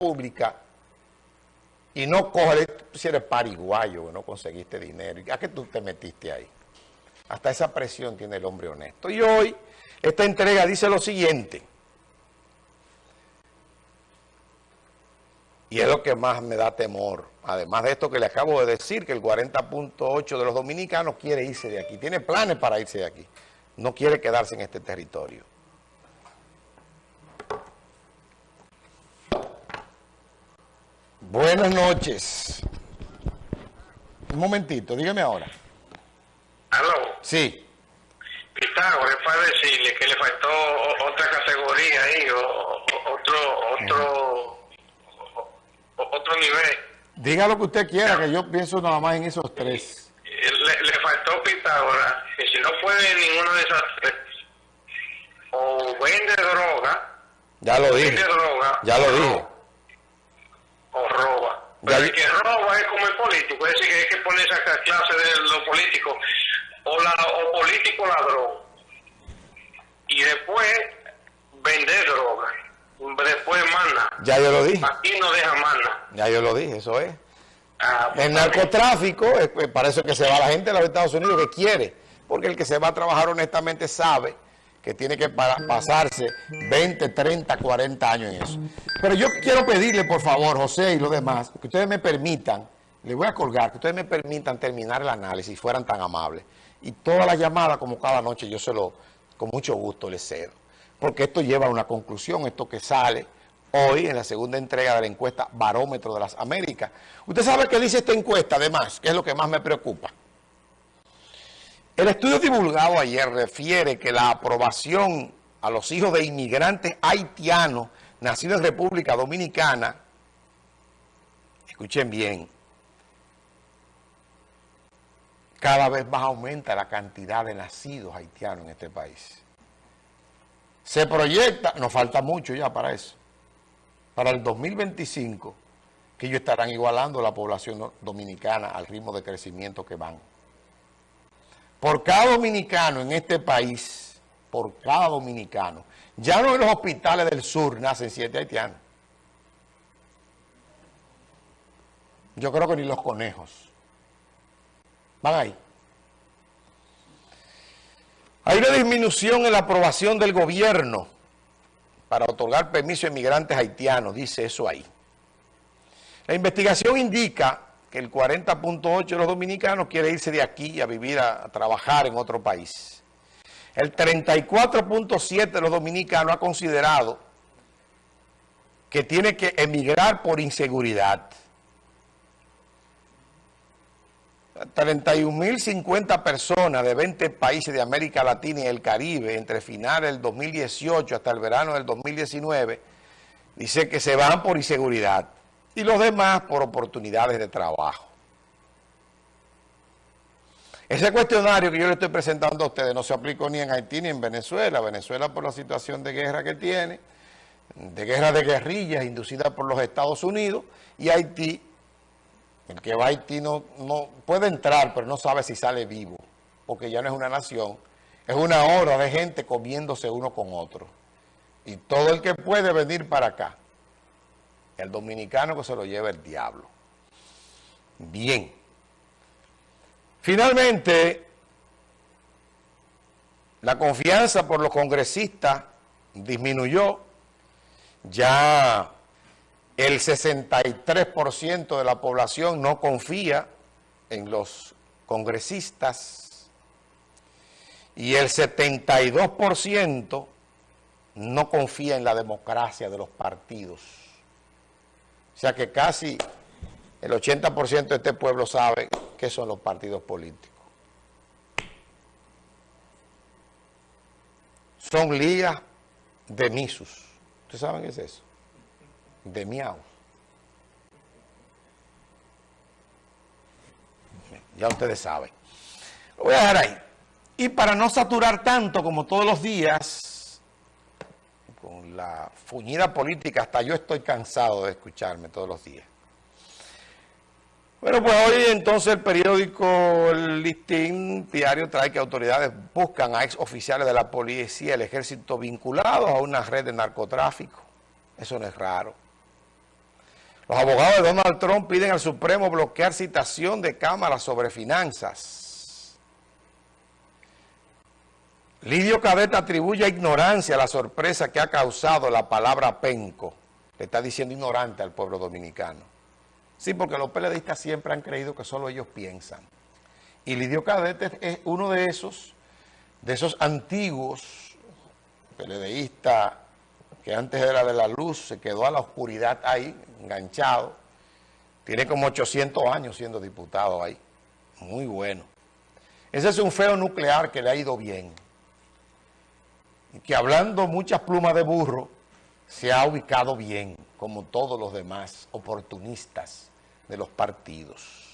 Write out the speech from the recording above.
pública y no coge, si eres pariguayo, no conseguiste dinero, ¿a qué tú te metiste ahí? Hasta esa presión tiene el hombre honesto. Y hoy, esta entrega dice lo siguiente, y es lo que más me da temor, además de esto que le acabo de decir, que el 40.8 de los dominicanos quiere irse de aquí, tiene planes para irse de aquí, no quiere quedarse en este territorio. Buenas noches. Un momentito, dígame ahora. ¿Aló? Sí. Pitágoras, para decirle que le faltó otra categoría ahí, o, otro, otro, otro nivel. Diga lo que usted quiera, que yo pienso nada más en esos tres. Le, le faltó Pitágoras, que si no puede ninguno de esas tres, o vende droga, ya lo dije. Droga, ya lo dije el que roba es como el político, es decir, que hay que poner esa clase de los políticos, o, la, o político ladrón, y después vender droga, después mana. Ya yo lo dije. Aquí no deja mana. Ya yo lo dije, eso es. Ah, el narcotráfico, es, para eso que se va la gente de los Estados Unidos que quiere, porque el que se va a trabajar honestamente sabe que tiene que pasarse 20, 30, 40 años en eso. Pero yo quiero pedirle, por favor, José y los demás, que ustedes me permitan, les voy a colgar, que ustedes me permitan terminar el análisis, si fueran tan amables. Y todas las llamadas, como cada noche, yo se lo, con mucho gusto les cedo. Porque esto lleva a una conclusión, esto que sale hoy en la segunda entrega de la encuesta Barómetro de las Américas. Usted sabe qué dice esta encuesta, además, que es lo que más me preocupa. El estudio divulgado ayer refiere que la aprobación a los hijos de inmigrantes haitianos nacidos en República Dominicana, escuchen bien, cada vez más aumenta la cantidad de nacidos haitianos en este país. Se proyecta, nos falta mucho ya para eso, para el 2025, que ellos estarán igualando la población dominicana al ritmo de crecimiento que van por cada dominicano en este país, por cada dominicano, ya no en los hospitales del sur nacen siete haitianos. Yo creo que ni los conejos. Van ahí. Hay una disminución en la aprobación del gobierno para otorgar permiso a inmigrantes haitianos, dice eso ahí. La investigación indica que el 40.8 de los dominicanos quiere irse de aquí a vivir, a, trabajar en otro país. El 34.7 de los dominicanos ha considerado que tiene que emigrar por inseguridad. 31.050 personas de 20 países de América Latina y el Caribe entre finales del 2018 hasta el verano del 2019 dice que se van por inseguridad y los demás por oportunidades de trabajo. Ese cuestionario que yo le estoy presentando a ustedes no se aplicó ni en Haití ni en Venezuela. Venezuela por la situación de guerra que tiene, de guerra de guerrillas inducida por los Estados Unidos, y Haití, el que va a Haití no, no puede entrar, pero no sabe si sale vivo, porque ya no es una nación, es una hora de gente comiéndose uno con otro. Y todo el que puede venir para acá el dominicano que se lo lleva el diablo. Bien. Finalmente, la confianza por los congresistas disminuyó. Ya el 63% de la población no confía en los congresistas y el 72% no confía en la democracia de los partidos. Sea que casi el 80% de este pueblo sabe qué son los partidos políticos. Son ligas de misus. ¿Ustedes saben qué es eso? De miau. Ya ustedes saben. Lo voy a dejar ahí. Y para no saturar tanto como todos los días, la fuñida política, hasta yo estoy cansado de escucharme todos los días. Bueno, pues hoy entonces el periódico El Listín Diario trae que autoridades buscan a ex oficiales de la policía y el ejército vinculados a una red de narcotráfico. Eso no es raro. Los abogados de Donald Trump piden al Supremo bloquear citación de Cámara sobre finanzas. Lidio Cadeta atribuye a ignorancia la sorpresa que ha causado la palabra penco. Le está diciendo ignorante al pueblo dominicano. Sí, porque los periodistas siempre han creído que solo ellos piensan. Y Lidio Cadete es uno de esos, de esos antiguos peledeístas que antes era de la luz, se quedó a la oscuridad ahí, enganchado. Tiene como 800 años siendo diputado ahí. Muy bueno. Ese es un feo nuclear que le ha ido bien. Que hablando muchas plumas de burro, se ha ubicado bien, como todos los demás oportunistas de los partidos.